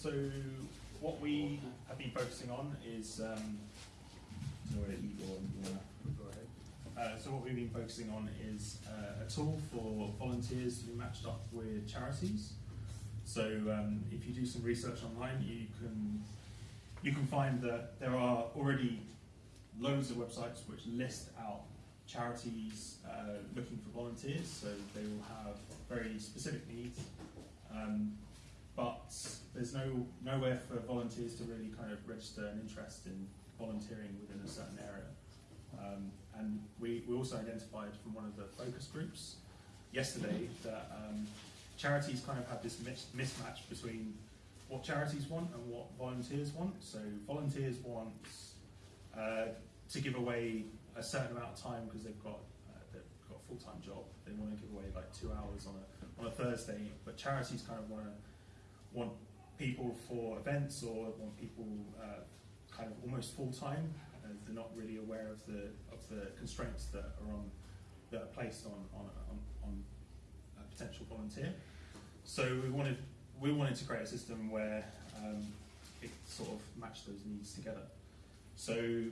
so what we have been focusing on is, um? Uh, so what we've been focusing on is uh, a tool for volunteers to be matched up with charities. So um, if you do some research online, you can you can find that there are already loads of websites which list out charities uh, looking for volunteers. So they will have very specific there's no nowhere for volunteers to really kind of register an interest in volunteering within a certain area. Um, and we, we also identified from one of the focus groups yesterday that um, charities kind of have this mis- mismatch between what charities want and what volunteers want. So volunteers want uh, to give away a certain amount of time because they've got uh, they've got a full time job. They want to give away like two hours on a on a Thursday, but charities kind of want to want people for events or want people uh, kind of almost full time. As they're not really aware of the of the constraints that are on that are placed on on on, on a potential volunteer. So we wanted we wanted to create a system where um, it sort of matched those needs together. So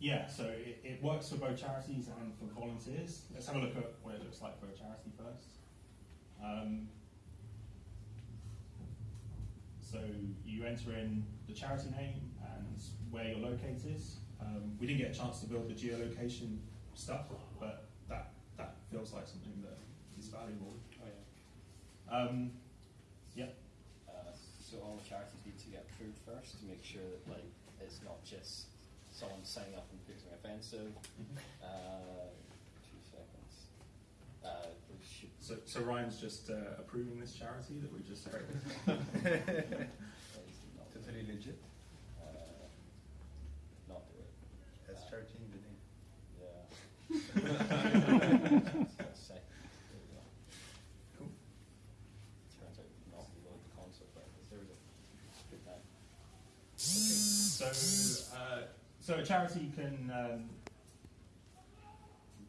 yeah, so it, it works for both charities and for volunteers. Let's have a look at what it looks like for a charity first. Um, so you enter in the charity name and where your locate is. Um, we didn't get a chance to build the geolocation stuff, but that that feels like something that is valuable. Oh, yeah. Um, yeah. Uh, so all charities need to get approved first to make sure that like it's not just someone signing up and putting something offensive. Uh, two seconds. Uh, we should. So, so Ryan's just uh, approving this charity that we just created. please not do Totally legit. Uh, not do it. As charity in the name. Yeah. Let's say. There we go. Cool. Turns out not to like the concept, but there was a good time. So, uh, so a charity can um,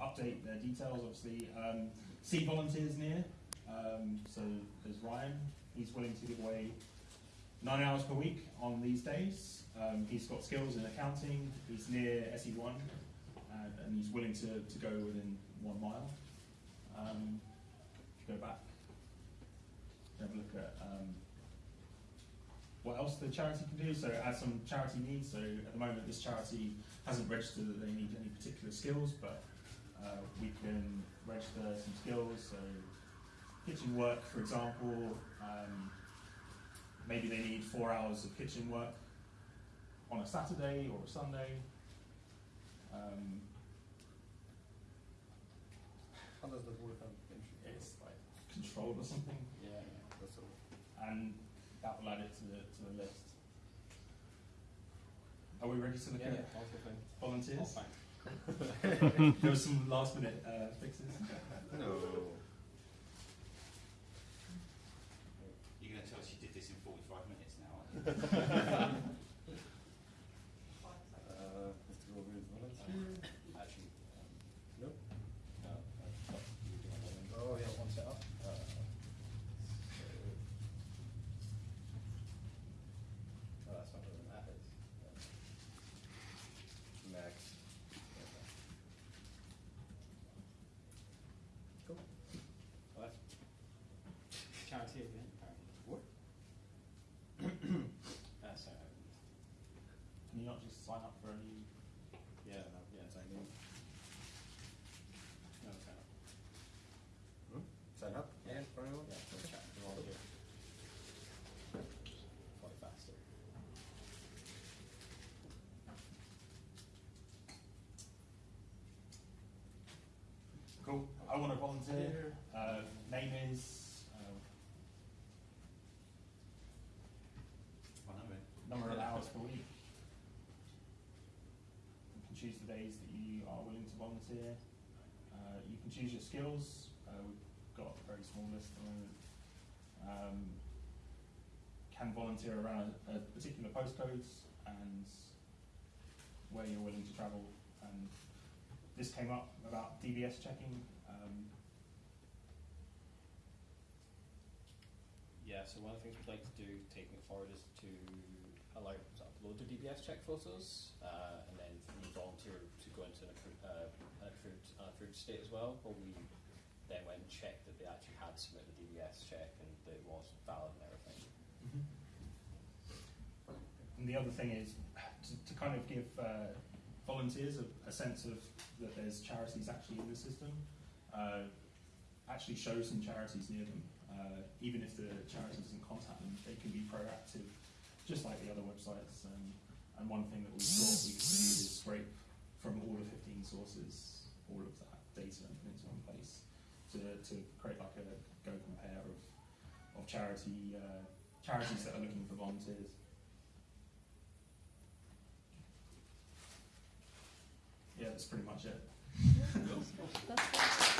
update their details. Obviously, um, see volunteers near. Um, so there's Ryan. He's willing to give away nine hours per week on these days. Um, he's got skills in accounting. He's near SE1, and, and he's willing to, to go within one mile. Um, go back, have a look at. Um, what else the charity can do. So has some charity needs. So at the moment, this charity hasn't registered that they need any particular skills, but uh, we can register some skills. So kitchen work, for example, um, maybe they need four hours of kitchen work on a Saturday or a Sunday. Um, How does that work on it's like controlled or something, Yeah, yeah. That's all. and that will add it to the to the list. Are we ready to look Yeah, at yeah, all good thing. volunteers? All fine. there was some last minute uh, fixes. No. You're going to tell us you did this in 45 minutes now, aren't you? Uh, Mr. Robert is volunteer. Actually, um, Nope. no, I thought you were doing one. Oh, yeah. One set up. Uh, so, oh, that's not what that is. Max. Cool. Well, that's charity event, apparently. What? That's uh, Can you not just sign up for any? yeah, no, yeah, it's like, no, it's not. Hmm? Sign up? Yeah. For anyone? Yeah, for chat, for volunteer. Probably faster. Cool. I want to volunteer. Uh, name is uh, I know it. number of hours per week. You can choose the days that you are willing to volunteer. Uh, you can choose your skills. Uh, we've got a very small list at the moment. Um, can volunteer around a, a particular postcodes and where you're willing to travel. And this came up about DBS checking. Um, Yeah, so one of the things we'd like to do, taking it forward, is to allow people to upload their DBS check photos, uh, and then for the volunteer to go into an approved, uh, an approved, an approved state as well, where we then went and checked that they actually had submitted the DBS check and that it was valid and everything. And the other thing is to, to kind of give uh, volunteers a, a sense of that there's charities actually in the system. Uh, actually show some charities near them. Uh, even if the charity doesn't contact them, they can be proactive, just like the other websites. Um, and one thing that we thought we could do is scrape from all the 15 sources all of that data and put it into one place to, to create like a go compare of, of charity uh, charities that are looking for volunteers. Yeah, that's pretty much it.